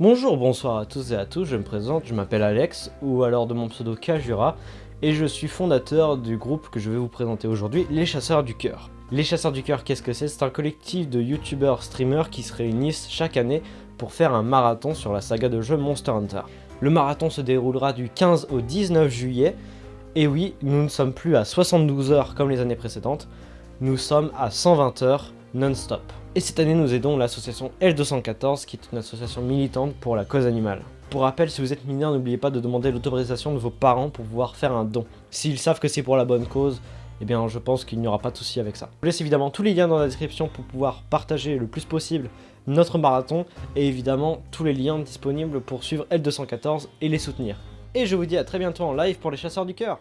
Bonjour, bonsoir à tous et à tous, je me présente, je m'appelle Alex, ou alors de mon pseudo Kajura, et je suis fondateur du groupe que je vais vous présenter aujourd'hui, Les Chasseurs du Cœur. Les Chasseurs du Cœur, qu'est-ce que c'est? C'est un collectif de youtubeurs streamers qui se réunissent chaque année pour faire un marathon sur la saga de jeu Monster Hunter. Le marathon se déroulera du 15 au 19 juillet, et oui, nous ne sommes plus à 72 heures comme les années précédentes, nous sommes à 120 heures non-stop. Et cette année, nous aidons l'association L214, qui est une association militante pour la cause animale. Pour rappel, si vous êtes mineur, n'oubliez pas de demander l'autorisation de vos parents pour pouvoir faire un don. S'ils savent que c'est pour la bonne cause, eh bien je pense qu'il n'y aura pas de souci avec ça. Je vous laisse évidemment tous les liens dans la description pour pouvoir partager le plus possible notre marathon, et évidemment tous les liens disponibles pour suivre L214 et les soutenir. Et je vous dis à très bientôt en live pour les chasseurs du cœur